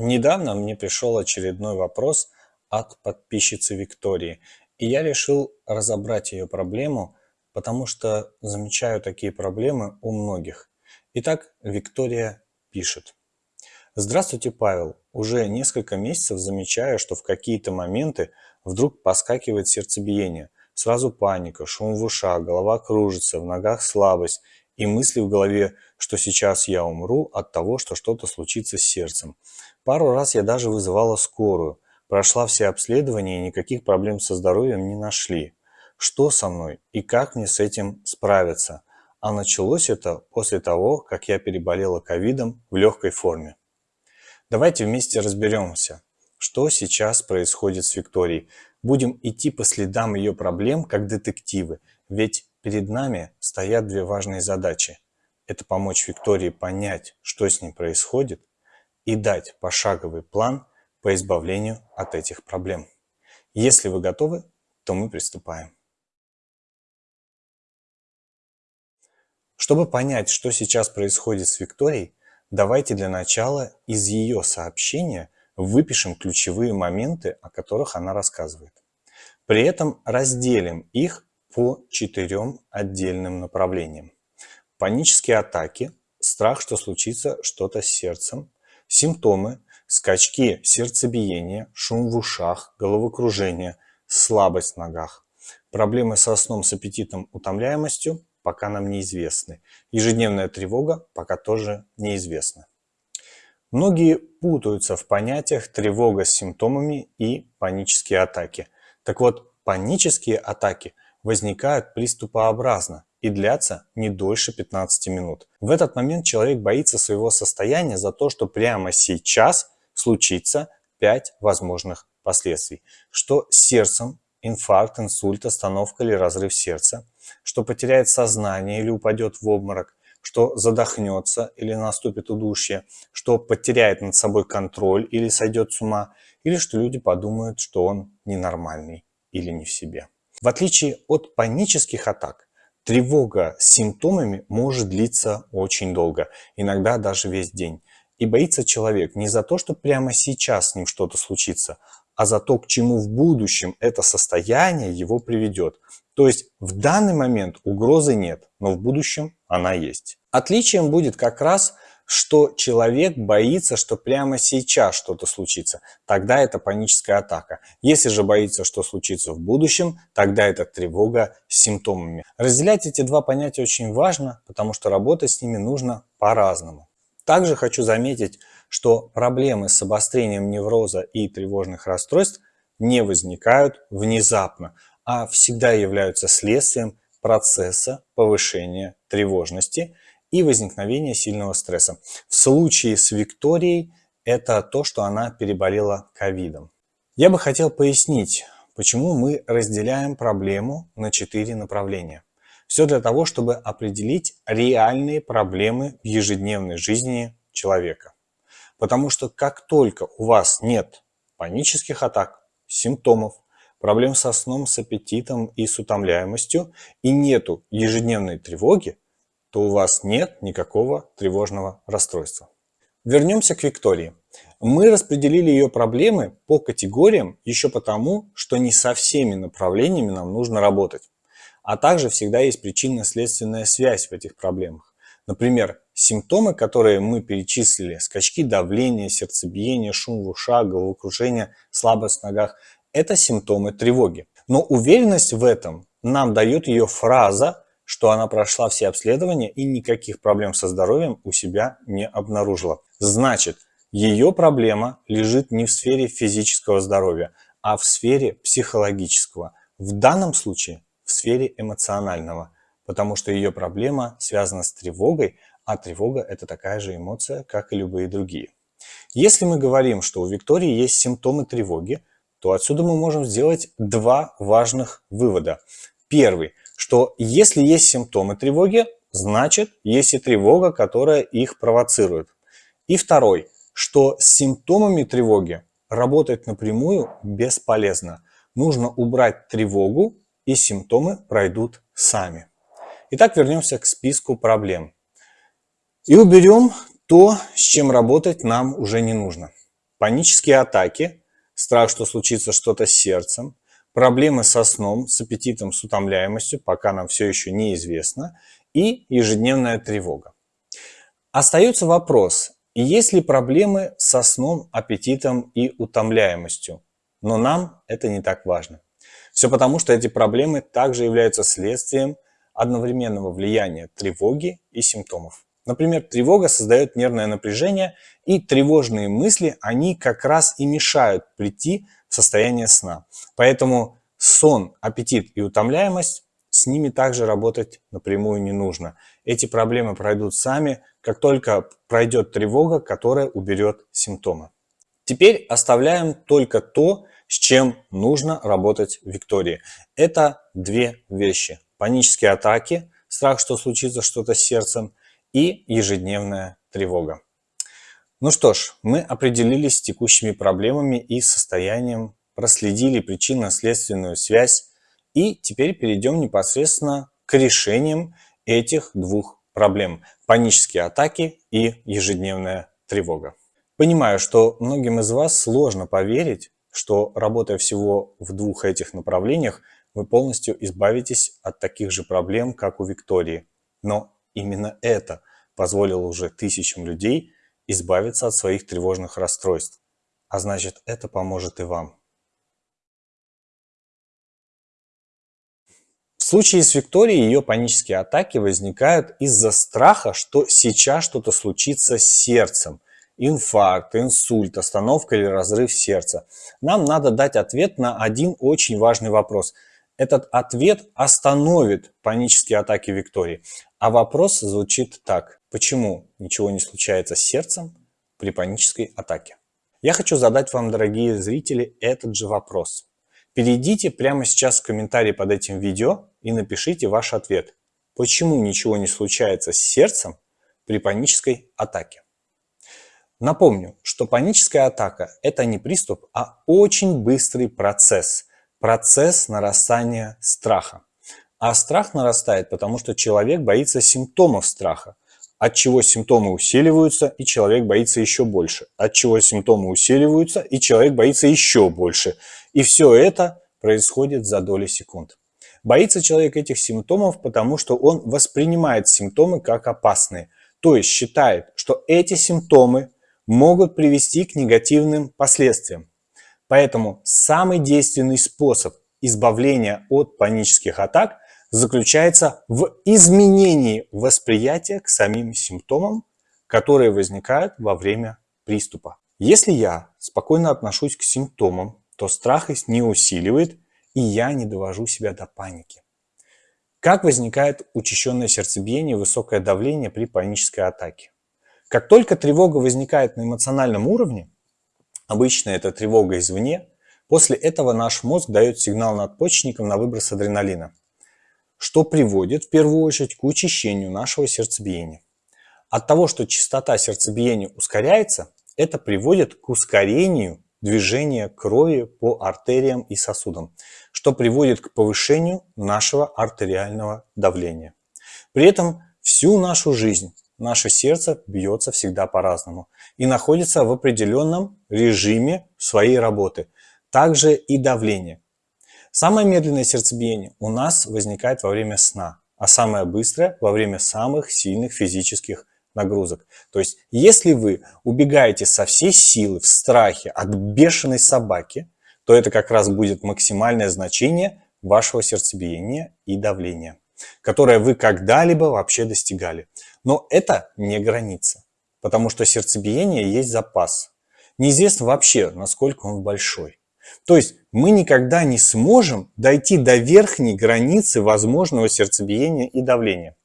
Недавно мне пришел очередной вопрос от подписчицы Виктории, и я решил разобрать ее проблему, потому что замечаю такие проблемы у многих. Итак, Виктория пишет. Здравствуйте, Павел. Уже несколько месяцев замечаю, что в какие-то моменты вдруг поскакивает сердцебиение. Сразу паника, шум в ушах, голова кружится, в ногах слабость и мысли в голове, что сейчас я умру от того, что что-то случится с сердцем. Пару раз я даже вызывала скорую. Прошла все обследования и никаких проблем со здоровьем не нашли. Что со мной и как мне с этим справиться? А началось это после того, как я переболела ковидом в легкой форме. Давайте вместе разберемся, что сейчас происходит с Викторией. Будем идти по следам ее проблем, как детективы, ведь перед нами стоят две важные задачи. Это помочь Виктории понять, что с ней происходит, и дать пошаговый план по избавлению от этих проблем. Если вы готовы, то мы приступаем. Чтобы понять, что сейчас происходит с Викторией, давайте для начала из ее сообщения выпишем ключевые моменты, о которых она рассказывает. При этом разделим их по четырем отдельным направлениям. Панические атаки, страх, что случится что-то с сердцем, Симптомы – скачки сердцебиения, шум в ушах, головокружение, слабость в ногах. Проблемы со сном, с аппетитом, утомляемостью пока нам неизвестны. Ежедневная тревога пока тоже неизвестна. Многие путаются в понятиях тревога с симптомами и панические атаки. Так вот, панические атаки возникают приступообразно, и длятся не дольше 15 минут. В этот момент человек боится своего состояния за то, что прямо сейчас случится 5 возможных последствий. Что с сердцем, инфаркт, инсульт, остановка или разрыв сердца, что потеряет сознание или упадет в обморок, что задохнется или наступит удушье, что потеряет над собой контроль или сойдет с ума, или что люди подумают, что он ненормальный или не в себе. В отличие от панических атак, Тревога с симптомами может длиться очень долго, иногда даже весь день. И боится человек не за то, что прямо сейчас с ним что-то случится, а за то, к чему в будущем это состояние его приведет. То есть в данный момент угрозы нет, но в будущем она есть. Отличием будет как раз что человек боится, что прямо сейчас что-то случится, тогда это паническая атака. Если же боится, что случится в будущем, тогда это тревога с симптомами. Разделять эти два понятия очень важно, потому что работать с ними нужно по-разному. Также хочу заметить, что проблемы с обострением невроза и тревожных расстройств не возникают внезапно, а всегда являются следствием процесса повышения тревожности – и возникновение сильного стресса. В случае с Викторией это то, что она переболела ковидом. Я бы хотел пояснить, почему мы разделяем проблему на четыре направления. Все для того, чтобы определить реальные проблемы в ежедневной жизни человека. Потому что как только у вас нет панических атак, симптомов, проблем со сном, с аппетитом и с утомляемостью, и нету ежедневной тревоги, то у вас нет никакого тревожного расстройства. Вернемся к Виктории. Мы распределили ее проблемы по категориям еще потому, что не со всеми направлениями нам нужно работать. А также всегда есть причинно-следственная связь в этих проблемах. Например, симптомы, которые мы перечислили, скачки давления, сердцебиение, шум в ушах, головокружение, слабость в ногах, это симптомы тревоги. Но уверенность в этом нам дает ее фраза что она прошла все обследования и никаких проблем со здоровьем у себя не обнаружила. Значит, ее проблема лежит не в сфере физического здоровья, а в сфере психологического. В данном случае в сфере эмоционального, потому что ее проблема связана с тревогой, а тревога – это такая же эмоция, как и любые другие. Если мы говорим, что у Виктории есть симптомы тревоги, то отсюда мы можем сделать два важных вывода. Первый – что если есть симптомы тревоги, значит есть и тревога, которая их провоцирует. И второй, что с симптомами тревоги работать напрямую бесполезно. Нужно убрать тревогу и симптомы пройдут сами. Итак, вернемся к списку проблем. И уберем то, с чем работать нам уже не нужно. панические атаки, страх, что случится что-то с сердцем, проблемы со сном, с аппетитом, с утомляемостью, пока нам все еще неизвестно, и ежедневная тревога. Остается вопрос, есть ли проблемы со сном, аппетитом и утомляемостью, но нам это не так важно. Все потому, что эти проблемы также являются следствием одновременного влияния тревоги и симптомов. Например, тревога создает нервное напряжение, и тревожные мысли, они как раз и мешают прийти состояние сна. Поэтому сон, аппетит и утомляемость, с ними также работать напрямую не нужно. Эти проблемы пройдут сами, как только пройдет тревога, которая уберет симптомы. Теперь оставляем только то, с чем нужно работать Виктории. Это две вещи. Панические атаки, страх, что случится что-то с сердцем, и ежедневная тревога. Ну что ж, мы определились с текущими проблемами и состоянием, проследили причинно-следственную связь и теперь перейдем непосредственно к решениям этих двух проблем – панические атаки и ежедневная тревога. Понимаю, что многим из вас сложно поверить, что работая всего в двух этих направлениях, вы полностью избавитесь от таких же проблем, как у Виктории. Но именно это позволило уже тысячам людей избавиться от своих тревожных расстройств. А значит, это поможет и вам. В случае с Викторией ее панические атаки возникают из-за страха, что сейчас что-то случится с сердцем. Инфаркт, инсульт, остановка или разрыв сердца. Нам надо дать ответ на один очень важный вопрос. Этот ответ остановит панические атаки Виктории. А вопрос звучит так. Почему ничего не случается с сердцем при панической атаке? Я хочу задать вам, дорогие зрители, этот же вопрос. Перейдите прямо сейчас в комментарии под этим видео и напишите ваш ответ. Почему ничего не случается с сердцем при панической атаке? Напомню, что паническая атака – это не приступ, а очень быстрый процесс – процесс нарастания страха. А страх нарастает, потому что человек боится симптомов страха, от чего симптомы усиливаются, и человек боится еще больше, от чего симптомы усиливаются, и человек боится еще больше. И все это происходит за доли секунд. Боится человек этих симптомов, потому что он воспринимает симптомы как опасные, то есть считает, что эти симптомы могут привести к негативным последствиям. Поэтому самый действенный способ избавления от панических атак заключается в изменении восприятия к самим симптомам, которые возникают во время приступа. Если я спокойно отношусь к симптомам, то страх их не усиливает, и я не довожу себя до паники. Как возникает учащенное сердцебиение и высокое давление при панической атаке? Как только тревога возникает на эмоциональном уровне, Обычно это тревога извне. После этого наш мозг дает сигнал надпочечникам на выброс адреналина, что приводит в первую очередь к учащению нашего сердцебиения. От того, что частота сердцебиения ускоряется, это приводит к ускорению движения крови по артериям и сосудам, что приводит к повышению нашего артериального давления. При этом всю нашу жизнь наше сердце бьется всегда по-разному и находится в определенном режиме своей работы. Также и давление. Самое медленное сердцебиение у нас возникает во время сна, а самое быстрое во время самых сильных физических нагрузок. То есть, если вы убегаете со всей силы в страхе от бешеной собаки, то это как раз будет максимальное значение вашего сердцебиения и давления, которое вы когда-либо вообще достигали. Но это не граница, потому что сердцебиение есть запас. Неизвестно вообще, насколько он большой. То есть мы никогда не сможем дойти до верхней границы возможного сердцебиения и давления.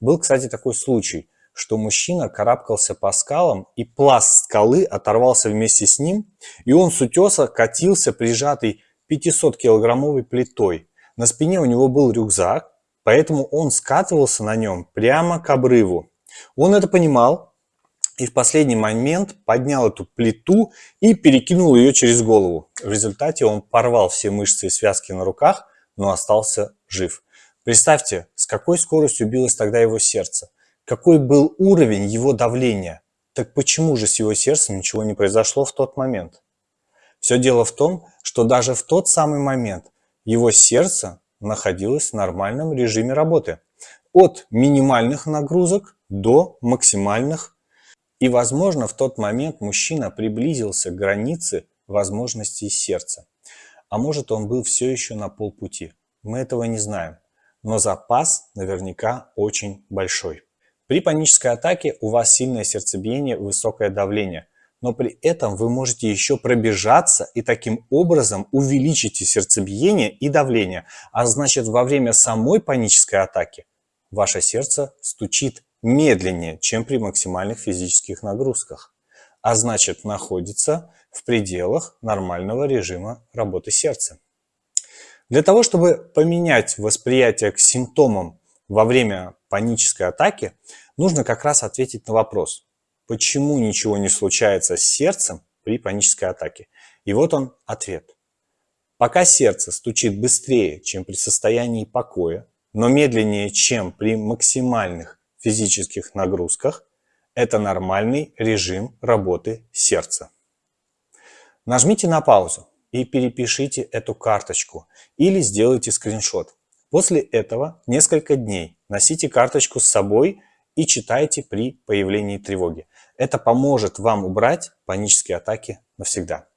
Был, кстати, такой случай, что мужчина карабкался по скалам, и пласт скалы оторвался вместе с ним, и он с утеса катился прижатый 500-килограммовой плитой. На спине у него был рюкзак, поэтому он скатывался на нем прямо к обрыву. Он это понимал и в последний момент поднял эту плиту и перекинул ее через голову. В результате он порвал все мышцы и связки на руках, но остался жив. Представьте, с какой скоростью билось тогда его сердце, какой был уровень его давления. Так почему же с его сердцем ничего не произошло в тот момент? Все дело в том, что даже в тот самый момент его сердце находилось в нормальном режиме работы. От минимальных нагрузок до максимальных. И, возможно, в тот момент мужчина приблизился к границе возможностей сердца. А может, он был все еще на полпути. Мы этого не знаем. Но запас наверняка очень большой. При панической атаке у вас сильное сердцебиение, высокое давление. Но при этом вы можете еще пробежаться и таким образом увеличите сердцебиение и давление. А значит, во время самой панической атаки ваше сердце стучит медленнее, чем при максимальных физических нагрузках. А значит, находится в пределах нормального режима работы сердца. Для того, чтобы поменять восприятие к симптомам во время панической атаки, нужно как раз ответить на вопрос, почему ничего не случается с сердцем при панической атаке. И вот он ответ. Пока сердце стучит быстрее, чем при состоянии покоя, но медленнее, чем при максимальных физических нагрузках, это нормальный режим работы сердца. Нажмите на паузу и перепишите эту карточку или сделайте скриншот. После этого несколько дней носите карточку с собой и читайте при появлении тревоги. Это поможет вам убрать панические атаки навсегда.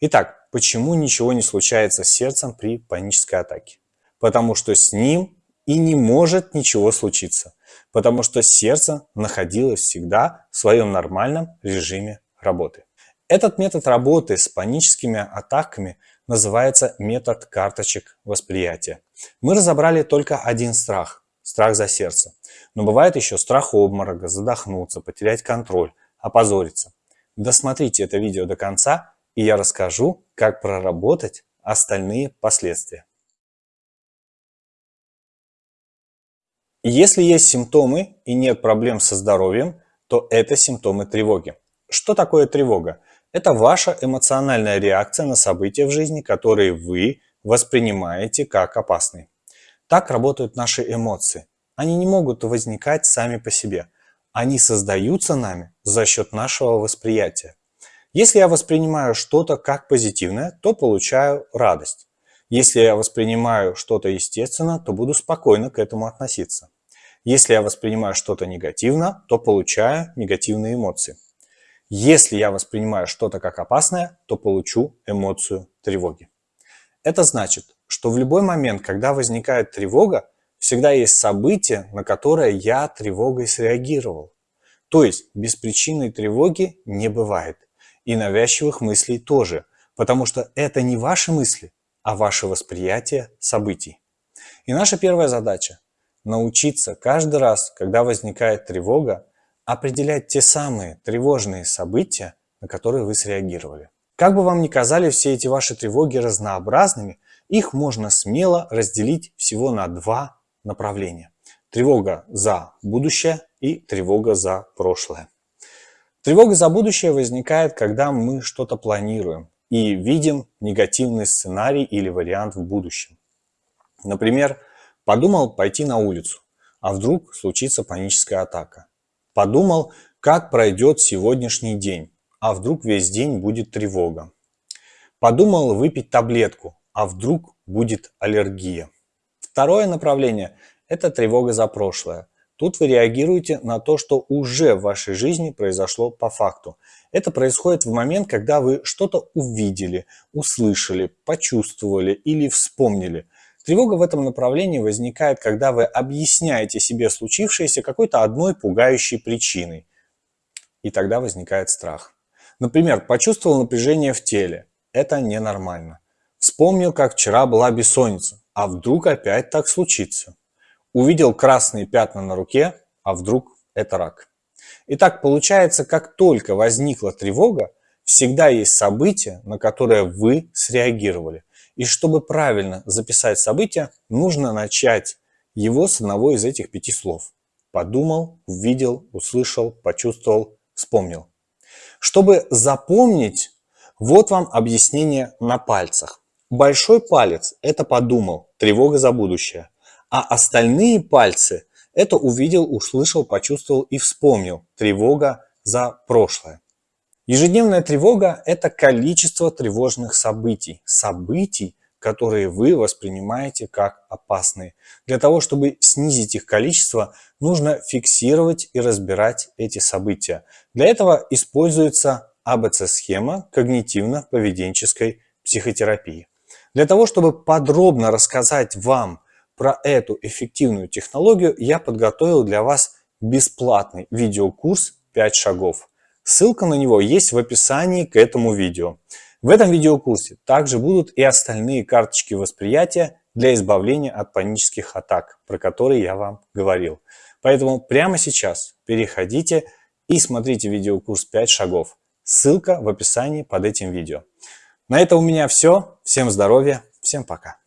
Итак, почему ничего не случается с сердцем при панической атаке? Потому что с ним и не может ничего случиться. Потому что сердце находилось всегда в своем нормальном режиме работы. Этот метод работы с паническими атаками называется метод карточек восприятия. Мы разобрали только один страх – страх за сердце. Но бывает еще страх обморока, задохнуться, потерять контроль, опозориться. Досмотрите это видео до конца, и я расскажу, как проработать остальные последствия. Если есть симптомы и нет проблем со здоровьем, то это симптомы тревоги. Что такое тревога? Это ваша эмоциональная реакция на события в жизни, которые вы воспринимаете как опасные. Так работают наши эмоции. Они не могут возникать сами по себе. Они создаются нами за счет нашего восприятия. Если я воспринимаю что-то как позитивное, то получаю радость. Если я воспринимаю что-то естественно, то буду спокойно к этому относиться. Если я воспринимаю что-то негативно, то получаю негативные эмоции. Если я воспринимаю что-то как опасное, то получу эмоцию тревоги. Это значит, что в любой момент, когда возникает тревога, всегда есть событие, на которое я тревогой среагировал. То есть беспричинной тревоги не бывает. И навязчивых мыслей тоже, потому что это не ваши мысли, а ваше восприятие событий. И наша первая задача – научиться каждый раз, когда возникает тревога, определять те самые тревожные события, на которые вы среагировали. Как бы вам ни казали все эти ваши тревоги разнообразными, их можно смело разделить всего на два направления. Тревога за будущее и тревога за прошлое. Тревога за будущее возникает, когда мы что-то планируем и видим негативный сценарий или вариант в будущем. Например, подумал пойти на улицу, а вдруг случится паническая атака. Подумал, как пройдет сегодняшний день, а вдруг весь день будет тревога. Подумал выпить таблетку, а вдруг будет аллергия. Второе направление – это тревога за прошлое. Тут вы реагируете на то, что уже в вашей жизни произошло по факту. Это происходит в момент, когда вы что-то увидели, услышали, почувствовали или вспомнили – Тревога в этом направлении возникает, когда вы объясняете себе случившееся какой-то одной пугающей причиной. И тогда возникает страх. Например, почувствовал напряжение в теле. Это ненормально. Вспомнил, как вчера была бессонница. А вдруг опять так случится? Увидел красные пятна на руке, а вдруг это рак. Итак, получается, как только возникла тревога, всегда есть событие, на которое вы среагировали. И чтобы правильно записать событие, нужно начать его с одного из этих пяти слов. Подумал, увидел, услышал, почувствовал, вспомнил. Чтобы запомнить, вот вам объяснение на пальцах. Большой палец – это подумал, тревога за будущее. А остальные пальцы – это увидел, услышал, почувствовал и вспомнил, тревога за прошлое. Ежедневная тревога – это количество тревожных событий. Событий, которые вы воспринимаете как опасные. Для того, чтобы снизить их количество, нужно фиксировать и разбирать эти события. Для этого используется АБЦ-схема когнитивно-поведенческой психотерапии. Для того, чтобы подробно рассказать вам про эту эффективную технологию, я подготовил для вас бесплатный видеокурс «5 шагов». Ссылка на него есть в описании к этому видео. В этом видеокурсе также будут и остальные карточки восприятия для избавления от панических атак, про которые я вам говорил. Поэтому прямо сейчас переходите и смотрите видеокурс 5 шагов. Ссылка в описании под этим видео. На этом у меня все. Всем здоровья, всем пока.